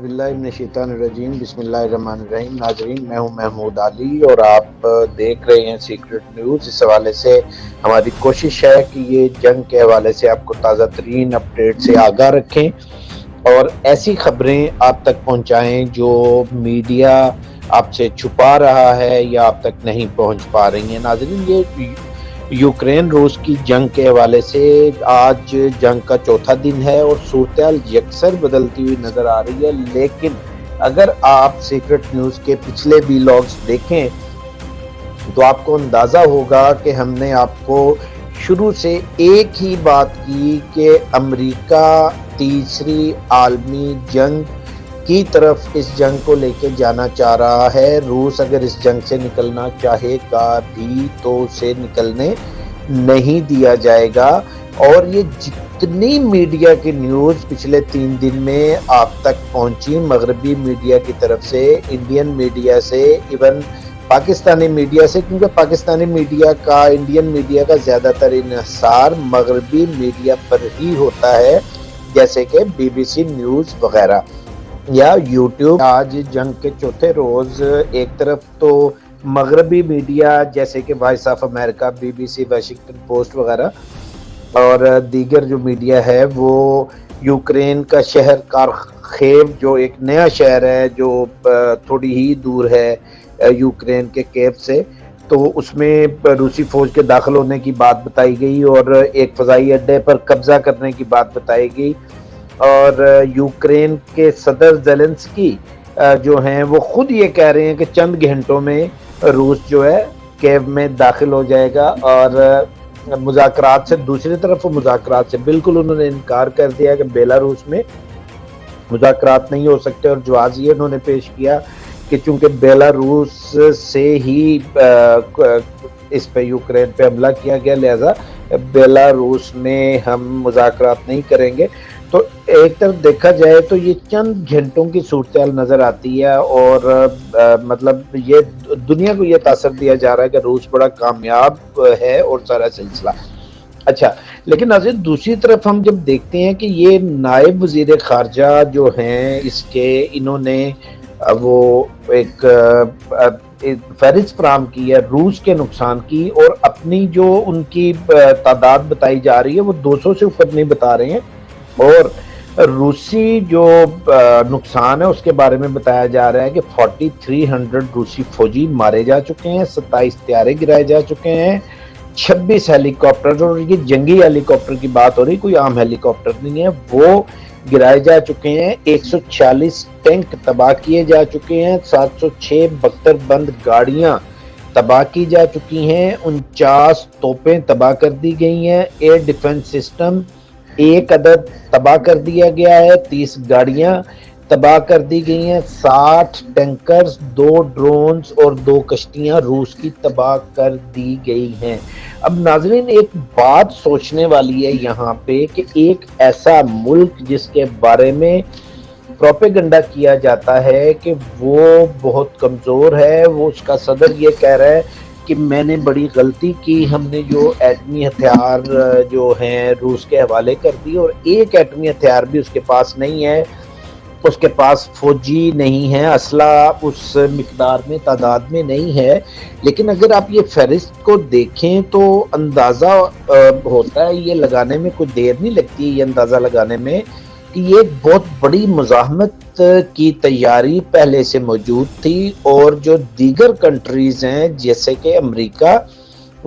حوض باللہ ابن شیطان الرجیم، بسم اللہ الرحمن الرحیم۔ ناظرین، میں ہوں محمود علی اور آپ دیکھ رہے ہیں سیکرٹ نیوز اس حوالے سے ہماری کوشش ہے کہ یہ جنگ کے حوالے سے آپ کو تازہ ترین اپڈیٹ سے آگاہ رکھیں اور ایسی خبریں آپ تک پہنچائیں جو میڈیا آپ سے چھپا رہا ہے یا آپ تک نہیں پہنچ پا رہی ہیں۔ ناظرین، یہ یوکرین روس کی جنگ کے حوالے سے آج جنگ کا چوتھا دن ہے اور صورتحال یکسر بدلتی ہوئی نظر آ رہی ہے، لیکن اگر آپ سیکرٹ نیوز کے پچھلے بھی لاگز دیکھیں تو آپ کو اندازہ ہوگا کہ ہم نے آپ کو شروع سے ایک ہی بات کی کہ امریکہ تیسری عالمی جنگ کی طرف اس جنگ کو لے کے جانا چاہ رہا ہے۔ روس اگر اس جنگ سے نکلنا چاہے گا بھی تو اسے نکلنے نہیں دیا جائے گا۔ اور یہ جتنی میڈیا کی نیوز پچھلے تین دن میں آپ تک پہنچی، مغربی میڈیا کی طرف سے، انڈین میڈیا سے، ایون پاکستانی میڈیا سے، کیونکہ پاکستانی میڈیا کا، انڈین میڈیا کا زیادہ تر انحصار مغربی میڈیا پر ہی ہوتا ہے، جیسے کہ بی بی سی نیوز وغیرہ۔ یا یوٹیوب آج جنگ کے چوتھے روز ایک طرف تو مغربی میڈیا جیسے کہ voice of America B B C Washington Post وغیرہ، اور دیگر جو میڈیا ہے وہ یوکرین کا شہر کارخیب، جو ایک نیا شہر ہے، جو تھوڑی ہی دور ہے یوکرین کے کیف سے، تو اس میں روسی فوج کے داخل ہونے کی بات بتائی گئی اور ایک فضائی اڈے پر قبضہ کرنے کی بات بتائی گئی۔ اور یوکرین کے صدر زیلنس کی جو ہیں، وہ خود یہ کہہ رہے ہیں کہ چند گھنٹوں میں روس جو ہے کیب میں داخل ہو جائے گا اور مذاکرات سے دوسری طرف مذاکرات سے بالکل انہوں نے انکار کر دیا کہ بیلا روس میں مذاکرات نہیں ہو سکتے اور جواز یہ انہوں نے پیش کیا کہ چونکہ بیلا روس سے ہی اس پہ یوکرین پہ حملہ کیا گیا، لہذا بیلا روس میں ہم مذاکرات نہیں کریں گے۔ تو ایک طرف دیکھا جائے تو یہ چند گھنٹوں کی صورتحال نظر آتی ہے اور مطلب یہ دنیا کو یہ تاثر دیا جا رہا ہے کہ روس بڑا کامیاب ہے اور سارا سلسلہ۔ اچھا لیکن ناظر دوسری طرف ہم جب دیکھتے ہیں کہ یہ نائب وزیر خارجہ جو ہیں، اس کے انہوں نے وہ ایک فہرست فراہم کی ہے، روس کے نقصان کی اور اپنی جو ان کی تعداد بتائی جا رہی ہے، وہ دو سو سے اوپر نہیں بتا رہے ہیں۔ اور روسی جو نقصان ہے، اس کے بارے میں بتایا جا رہا ہے کہ فورٹی تھری ہنڈریڈ روسی فوجی مارے جا چکے ہیں، ستائیس تیارے گرائے جا چکے ہیں، چھبیس ہیلی کاپٹر اور یہ جنگی ہیلی کاپٹر کی بات ہو رہی، کوئی عام ہیلی کاپٹر نہیں ہے، وہ گرائے جا چکے ہیں، ایک سو چھیالیس ٹینک تباہ کیے جا چکے ہیں، سات سو چھ بختر بند گاڑیاں تباہ کی جا چکی ہیں، انچاس توپیں تباہ کر دی گئی ہیں، ایئر ڈیفنس سسٹم ایک عدد تباہ کر دیا گیا ہے، تیس گاڑیاں تباہ کر دی گئی ہیں، ساٹھ ٹینکرز، دو ڈرونز اور دو کشتیاں روس کی تباہ کر دی گئی ہیں۔ اب ناظرین، ایک بات سوچنے والی ہے یہاں پہ کہ ایک ایسا ملک جس کے بارے میں پروپیگنڈا کیا جاتا ہے کہ وہ بہت کمزور ہے، وہ اس کا صدر یہ کہہ رہا ہے کہ میں نے بڑی غلطی کی، ہم نے جو ایٹمی ہتھیار جو ہیں روس کے حوالے کر دی اور ایک ایٹمی ہتھیار بھی اس کے پاس نہیں ہے۔ اس کے پاس فوجی نہیں ہے اسلحہ اس مقدار میں، تعداد میں نہیں ہے۔ لیکن اگر آپ یہ فہرست کو دیکھیں تو اندازہ ہوتا ہے یہ لگانے میں کوئی دیر نہیں لگتی، یہ اندازہ لگانے میں۔ یہ بہت بڑی مزاحمت کی تیاری پہلے سے موجود تھی اور جو دیگر کنٹریز ہیں، جیسے کہ امریکہ،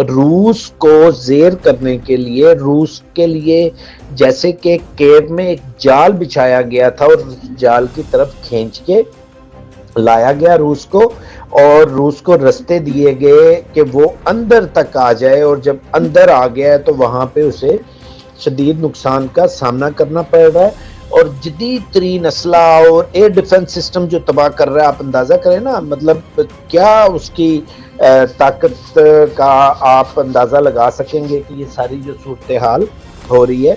روس کو زیر کرنے کے لیے، روس کے لیے جیسے کہ کیب میں ایک جال بچھایا گیا تھا اور جال کی طرف کھینچ کے لایا گیا روس کو اور روس کو رستے دیے گئے کہ وہ اندر تک آ جائے اور جب اندر آ گیا ہے تو وہاں پہ اسے شدید نقصان کا سامنا کرنا پڑ رہا ہے اور جدید ترین اسلحہ اور ایئر ڈیفنس سسٹم جو تباہ کر رہا ہے، آپ اندازہ کریں نا مطلب کیا اس کی طاقت کا آپ اندازہ لگا سکیں گے کہ یہ ساری جو صورتحال ہو رہی ہے؟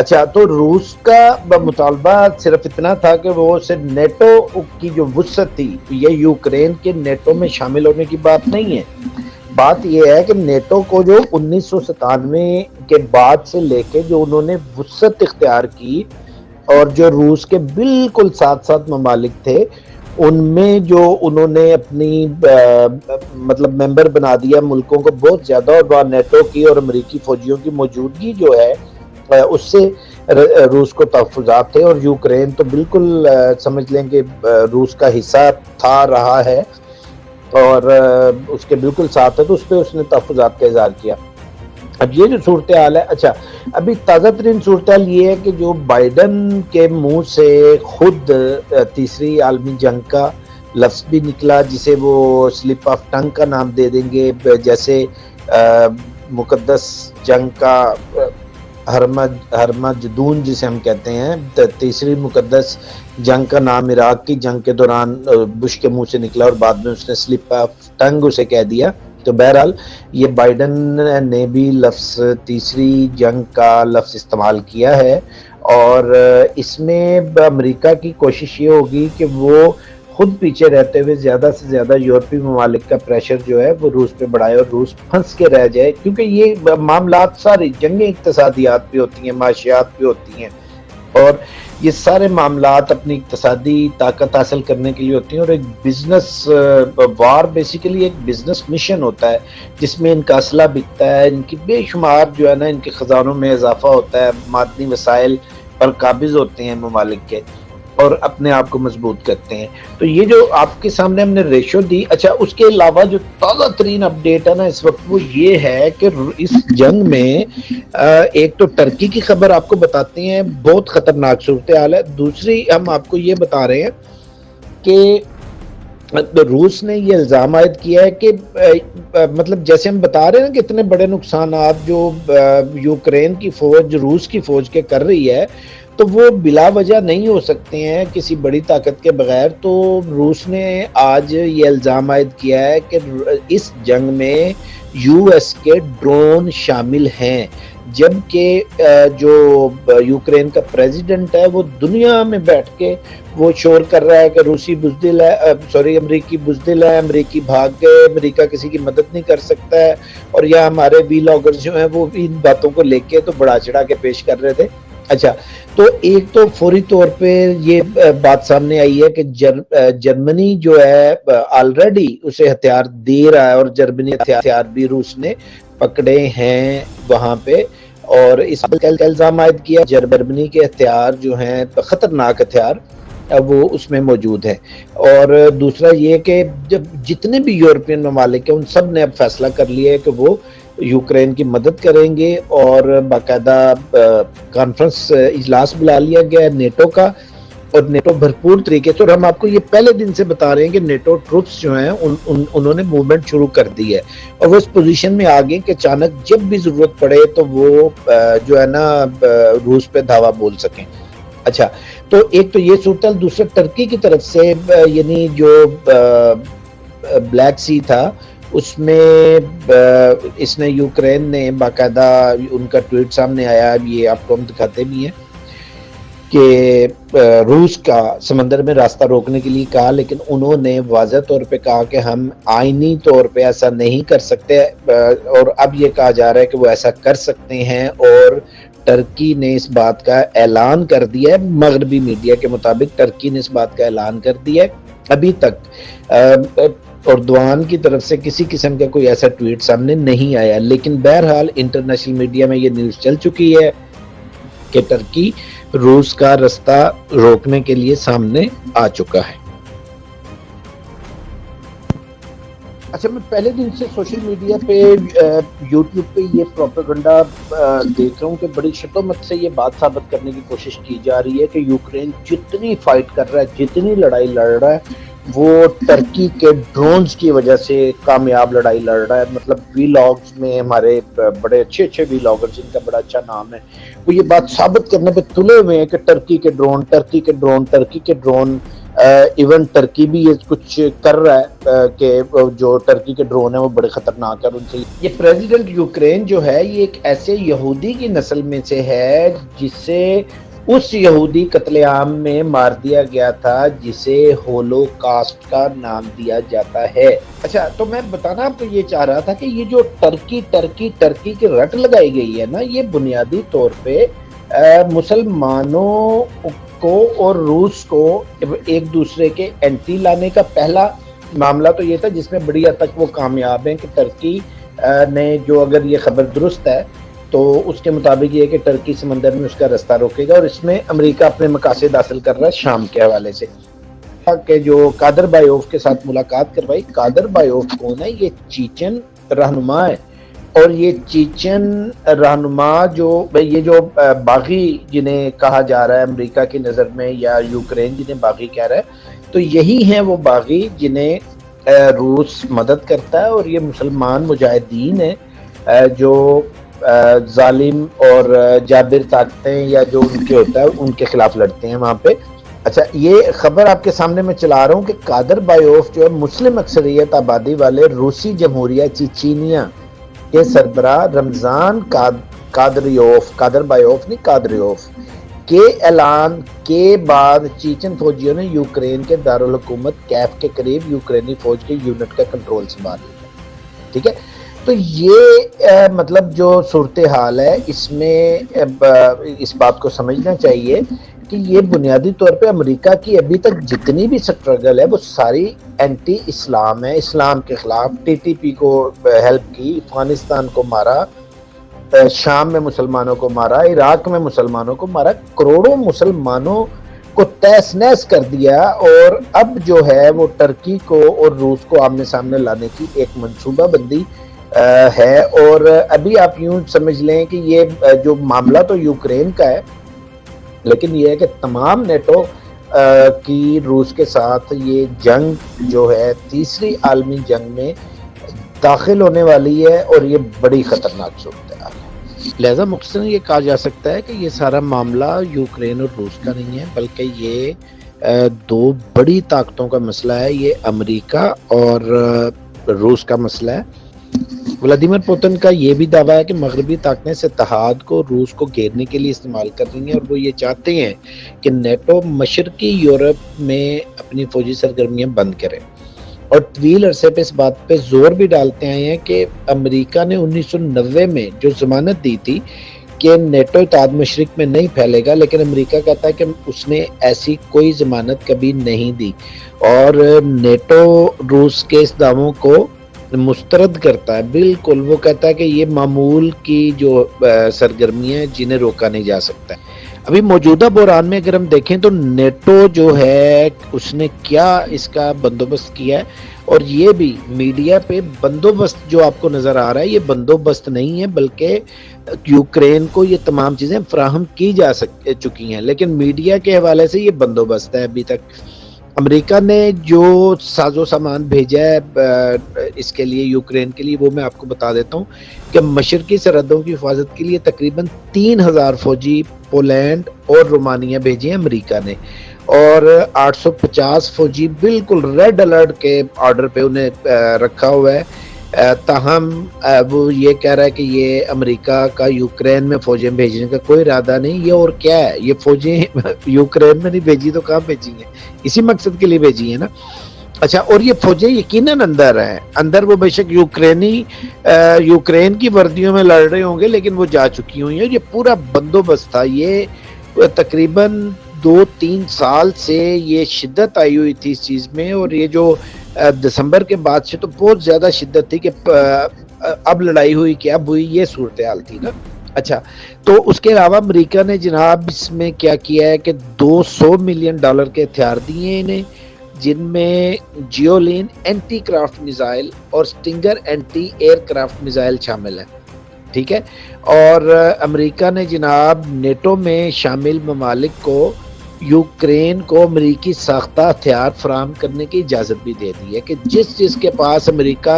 اچھا تو روس کا مطالبہ صرف اتنا تھا کہ وہ صرف نیٹو کی جو وسعت تھی، یہ یوکرین کے نیٹو میں شامل ہونے کی بات نہیں ہے۔ بات یہ ہے کہ نیٹو کو جو انیس سو ستانوے کے بعد سے لے کے جو انہوں نے وسعت اختیار کی اور جو روس کے بالکل ساتھ ساتھ ممالک تھے، ان میں جو انہوں نے اپنی مطلب ممبر بنا دیا ملکوں کو بہت زیادہ اور وہاں نیٹو کی اور امریکی فوجیوں کی موجودگی جو ہے اس سے روس کو تحفظات تھے اور یوکرین تو بالکل سمجھ لیں کہ روس کا حصہ تھا، رہا ہے اور اس کے بالکل ساتھ ہے تو اس پہ اس نے تحفظات کا اظہار کیا۔ اب یہ جو صورتحال ہے اچھا ابھی تازہ ترین صورتحال یہ ہے کہ جو بائیڈن کے منہ سے خود تیسری عالمی جنگ کا لفظ بھی نکلا، جسے وہ سلپ آف ٹنگ کا نام دے دیں گے جیسے مقدس جنگ کا ہرما جدون جسے ہم کہتے ہیں تیسری مقدس جنگ کا نام عراق کی جنگ کے دوران بش کے منہ سے نکلا اور بعد میں اس نے سلپ آف ٹنگ اسے کہہ دیا۔ تو بہرحال یہ بائیڈن نے بھی لفظ تیسری جنگ کا لفظ استعمال کیا ہے اور اس میں امریکہ کی کوشش یہ ہوگی کہ وہ خود پیچھے رہتے ہوئے زیادہ سے زیادہ یورپی ممالک کا پریشر جو ہے وہ روس پہ بڑھائے اور روس پھنس کے رہ جائے کیونکہ یہ معاملات ساری جنگیں اقتصادیات بھی ہوتی ہیں، معاشیات بھی ہوتی ہیں۔ اور یہ سارے معاملات اپنی اقتصادی طاقت حاصل کرنے کے لیے ہوتی ہیں اور ایک بزنس وار بیسیکلی ایک بزنس مشن ہوتا ہے، جس میں ان کا اسلحہ بکتا ہے، ان کی بے شمار جو ہے نا، ان کے خزانوں میں اضافہ ہوتا ہے معدنی وسائل پر قابض ہوتے ہیں ممالک کے۔ اور اپنے آپ کو مضبوط کرتے ہیں۔ تو یہ جو آپ کے سامنے ہم نے ریشو دی اچھا اس کے علاوہ جو تازہ ترین اپڈیٹ ہے نا اس وقت، وہ یہ ہے کہ اس جنگ میں ایک تو ٹرکی کی خبر آپ کو بتاتے ہیں، بہت خطرناک صورتحال ہے۔ دوسری، ہم آپ کو یہ بتا رہے ہیں کہ روس نے یہ الزام عائد کیا ہے کہ مطلب جیسے ہم بتا رہے ہیں کہ اتنے بڑے نقصانات جو یوکرین کی فوج، روس کی فوج کے کر رہی ہے تو وہ بلا وجہ نہیں ہو سکتے ہیں کسی بڑی طاقت کے بغیر۔ تو روس نے آج یہ الزام عائد کیا ہے کہ اس جنگ میں یو ایس کے ڈرون شامل ہیں۔ جبکہ جو یوکرین کا پریزیڈنٹ ہے، وہ دنیا میں بیٹھ کے وہ شور کر رہا ہے کہ روسی بزدل ہے سوری، امریکی بزدل ہے، امریکی بھاگ گئے امریکہ کسی کی مدد نہیں کر سکتا ہے۔ اور یا ہمارے وی لاگر جو ہیں، وہ ان باتوں کو لے کے تو بڑا چڑھا کے پیش کر رہے تھے۔ اچھا تو ایک تو فوری طور پہ یہ بات سامنے آئی ہے کہ جرمنی جو ہے آلریڈی اسے ہتھیار دے رہا ہے اور جرمنی ہتھیار بھی روس نے پکڑے ہیں وہاں پہ اور اس الزام عائد کیا۔ جرمنی کے ہتھیار جو ہیں، خطرناک ہتھیار، وہ اس میں موجود ہیں۔ اور دوسرا یہ کہ جب جتنے بھی یورپین ممالک ہیں، ان سب نے اب فیصلہ کر لیا ہے کہ وہ یوکرین کی مدد کریں گے اور باقاعدہ کانفرنس اجلاس بلا لیا گیا ہے نیٹو کا اور نیٹو بھرپور طریقے سے اور ہم آپ کو یہ پہلے دن سے بتا رہے ہیں کہ نیٹو ٹروپس جو ہیں ان, ان, انہوں نے موومنٹ شروع کر دی ہے اور وہ اس پوزیشن میں آگے کہ اچانک جب بھی ضرورت پڑے تو وہ جو ہے نا روس پہ دھاوا بول سکیں۔ اچھا تو ایک تو یہ صورتحال دوسرا ٹرکی کی طرف سے یعنی جو بلیک سی تھا اس میں اس نے یوکرین نے باقاعدہ ان کا ٹویٹ سامنے آیا یہ آپ کو ہم دکھاتے بھی ہیں کہ روس کا سمندر میں راستہ روکنے کے لیے کہا، لیکن انہوں نے واضح طور پہ کہا کہ ہم آئینی طور پہ ایسا نہیں کر سکتے اور اب یہ کہا جا رہا ہے کہ وہ ایسا کر سکتے ہیں، اور ٹرکی نے اس بات کا اعلان کر دیا ہے، مغربی میڈیا کے مطابق ٹرکی نے اس بات کا اعلان کر دیا ہے۔ ابھی تک اردوان کی طرف سے کسی قسم کا کوئی ایسا ٹویٹ سامنے نہیں آیا، لیکن بہرحال انٹرنیشنل میڈیا میں یہ نیوز چل چکی ہے کہ ٹرکی روس کا رستہ روکنے کے لیے سامنے آ چکا ہے۔ اچھا میں پہلے دن سے سوشل میڈیا پہ یوٹیوب پہ یہ پروپیگنڈا دیکھ رہا ہوں کہ بڑی شتومت سے یہ بات ثابت کرنے کی کوشش کی جا رہی ہے کہ یوکرین جتنی فائٹ کر رہا ہے، جتنی لڑائی لڑ رہا ہے، وہ ٹرکی کے ڈرونز کی وجہ سے کامیاب لڑائی لڑ رہا ہے۔ مطلب وی لاگز میں ہمارے بڑے اچھے اچھے وی لاگر جن کا بڑا اچھا نام ہے، وہ یہ بات ثابت کرنے پہ تلے ہوئے ہیں کہ ٹرکی کے ڈرون ٹرکی کے ڈرون ٹرکی کے ڈرون ایون ٹرکی بھی یہ کچھ کر رہا ہے کہ جو ٹرکی کے ڈرون ہیں وہ بڑے خطرناک ہیں ان سے یہ پریزیڈنٹ یوکرین جو ہے، یہ ایک ایسے یہودی کی نسل میں سے ہے، جسے اس یہودی قتل عام میں مار دیا گیا تھا، جسے ہولو کاسٹ کا نام دیا جاتا ہے۔ اچھا تو میں بتانا آپ کو یہ چاہ رہا تھا کہ یہ جو ٹرکی ٹرکی ٹرکی کی رٹ لگائی گئی ہے نا، یہ بنیادی طور پہ مسلمانوں کو اور روس کو ایک دوسرے کے اینٹی لانے کا پہلا معاملہ تو یہ تھا جس میں بڑی حد تک وہ کامیاب ہیں کہ ترکی نے جو اگر یہ خبر درست ہے تو اس کے مطابق یہ کہ ٹرکی سمندر میں اس کا رستہ روکے گا اور اس میں امریکہ اپنے مقاصد حاصل کر رہا ہے شام کے حوالے سے۔ کہ جو قادر بایوف کے ساتھ ملاقات کروائی، قادر بایوف کون ہے؟ یہ چیچن رہنما ہے۔ اور یہ چیچن رہنما جو یہ جو باغی جنہیں کہا جا رہا ہے امریکہ کی نظر میں یا یوکرین جنہیں باغی کہہ رہا ہے، تو یہی ہیں وہ باغی جنہیں روس مدد کرتا ہے اور یہ مسلمان مجاہدین ہیں جو ظالم اور جابر طاقتیں یا جو ان کے ہوتا ہے، ان کے خلاف لڑتے ہیں وہاں پہ۔ اچھا یہ خبر آپ کے سامنے میں چلا رہا ہوں کہ قادر بایوف جو ہے، مسلم اکثریت آبادی والے روسی جمہوریہ چیچینیا کے سربراہ رمضان قادریوف قادر بایوف نہیں، قادریوف، کے اعلان کے بعد چیچن فوجیوں نے یوکرین کے دارالحکومت کیف کے قریب یوکرینی فوج کے یونٹ کا کنٹرول سنبھال لیا۔ ٹھیک ہے؟ تو یہ مطلب جو صورتحال ہے، اس میں اس بات کو سمجھنا چاہیے کہ یہ بنیادی طور پہ امریکہ کی ابھی تک جتنی بھی سٹرگل ہے، وہ ساری اینٹی اسلام ہے۔ اسلام کے خلاف ٹی ٹی پی کو ہیلپ کی، افغانستان کو مارا شام میں مسلمانوں کو مارا، عراق میں مسلمانوں کو مارا، کروڑوں مسلمانوں کو تیس نیس کر دیا اور اب جو ہے وہ ٹرکی کو اور روس کو آمنے سامنے لانے کی ایک منصوبہ بندی ہے۔ اور ابھی آپ یوں سمجھ لیں کہ یہ جو معاملہ تو یوکرین کا ہے لیکن یہ ہے کہ تمام نیٹو کی روس کے ساتھ یہ جنگ جو ہے، تیسری عالمی جنگ میں داخل ہونے والی ہے اور یہ بڑی خطرناک صورت ہے۔ لہذا مختصر یہ کہا جا سکتا ہے کہ یہ سارا معاملہ یوکرین اور روس کا نہیں ہے، بلکہ یہ دو بڑی طاقتوں کا مسئلہ ہے، یہ امریکہ اور روس کا مسئلہ ہے۔ ولادیمر پوتن کا یہ بھی دعویٰ ہے کہ مغربی طاقتیں اس اتحاد کو، روس کو گھیرنے کے لیے استعمال کر رہی ہیں اور وہ یہ چاہتے ہیں کہ نیٹو مشرقی یورپ میں اپنی فوجی سرگرمیاں بند کرے اور طویل عرصے پہ اس بات پہ زور بھی ڈالتے آئے ہیں کہ امریکہ نے انیس سو نوے میں جو ضمانت دی تھی کہ نیٹو اتحاد مشرق میں نہیں پھیلے گا، لیکن امریکہ کہتا ہے کہ اس نے ایسی کوئی ضمانت کبھی نہیں دی۔ اور نیٹو روس کے اس دعووں کو مسترد کرتا ہے، بالکل۔ وہ کہتا ہے کہ یہ معمول کی جو سرگرمیاں جنہیں روکا نہیں جا سکتا ابھی موجودہ بحران میں اگر ہم دیکھیں تو نیٹو جو ہے، اس نے کیا اس کا بندوبست کیا ہے؟ اور یہ بھی میڈیا پہ بندوبست جو آپ کو نظر آ رہا ہے، یہ بندوبست نہیں ہے، بلکہ یوکرین کو یہ تمام چیزیں فراہم کی جا سک، چکی ہیں۔ لیکن میڈیا کے حوالے سے یہ بندوبست ہے ابھی تک۔ امریکہ نے جو ساز و سامان بھیجا ہے اس کے لیے، یوکرین کے لیے، وہ میں آپ کو بتا دیتا ہوں کہ مشرقی سرحدوں کی حفاظت کے لیے تقریباً تین ہزار فوجی پولینڈ اور رومانیہ بھیجے ہیں امریکہ نے۔ اور آٹھ سو پچاس فوجی بالکل ریڈ الرٹ کے آرڈر پہ انہیں رکھا ہوا ہے۔ تاہم وہ یہ کہہ رہا ہے کہ یہ امریکہ کا یوکرین میں فوجیں بھیجنے کا کوئی ارادہ نہیں، یہ اور کیا ہے؟ یہ فوجیں یوکرین میں نہیں بھیجی تو کہاں بھیجی ہیں؟ اسی مقصد کے لیے بھیجی ہیں نا؟ اچھا اور یہ فوجیں یقیناً اندر ہیں۔ اندر وہ بے شک یوکرینی یوکرین کی وردیوں میں لڑ رہے ہوں گے، لیکن وہ جا چکی ہوئی ہیں۔ یہ پورا بندوبست تھا۔ یہ تقریباً دو تین سال سے یہ شدت آئی ہوئی تھی اس چیز میں، اور یہ جو دسمبر کے بعد سے تو بہت زیادہ شدت تھی کہ اب لڑائی ہوئی کہ اب ہوئی یہ صورتحال تھی نا۔ اچھا تو اس کے علاوہ امریکہ نے جناب اس میں کیا کیا ہے کہ دو سو ملین ڈالر کے ہتھیار دیے انہیں، جن میں جیولین اینٹی کرافٹ میزائل اور Stinger anti aircraft missile شامل ہیں۔ ٹھیک ہے؟ اور امریکہ نے جناب نیٹو میں شامل ممالک کو یوکرین کو امریکی ساختہ ہتھیار فراہم کرنے کی اجازت بھی دے دی ہے کہ جس جس کے پاس امریکہ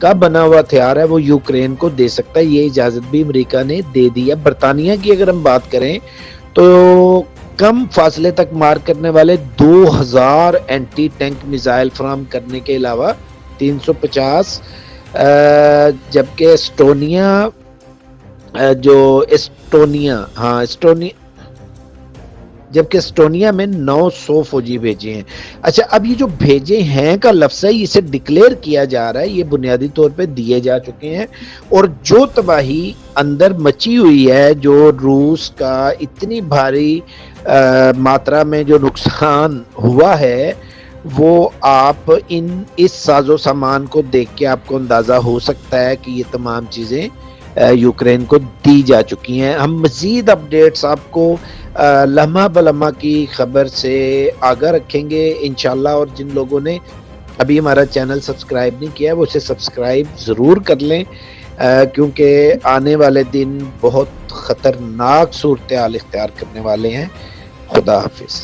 کا بنا ہوا ہتھیار ہے وہ یوکرین کو دے سکتا ہے۔ یہ اجازت بھی امریکہ نے دے دی ہے۔ برطانیہ کی اگر ہم بات کریں تو کم فاصلے تک مار کرنے والے دو ہزار اینٹی ٹینک میزائل فراہم کرنے کے علاوہ تین سو پچاس جبکہ اسٹونیا جو اسٹونیا ہاں اسٹونیا جبکہ اسٹونیا میں نو سو فوجی بھیجے ہیں۔ اچھا اب یہ جو بھیجے ہیں کا لفظ ہے اسے ڈکلیئر کیا جا رہا ہے، یہ بنیادی طور پہ دیے جا چکے ہیں۔ اور جو تباہی اندر مچی ہوئی ہے، جو روس کا اتنی بھاری ماترا میں جو نقصان ہوا ہے، وہ آپ ان، اس ساز و سامان کو دیکھ کے آپ کو اندازہ ہو سکتا ہے کہ یہ تمام چیزیں یوکرین کو دی جا چکی ہیں۔ ہم مزید اپڈیٹس آپ کو لمحہ بلمحہ کی خبر سے آگاہ رکھیں گے، انشاءاللہ، اور جن لوگوں نے ابھی ہمارا چینل سبسکرائب نہیں کیا وہ اسے سبسکرائب ضرور کر لیں۔ کیونکہ آنے والے دن بہت خطرناک صورتحال اختیار کرنے والے ہیں۔ خدا حافظ۔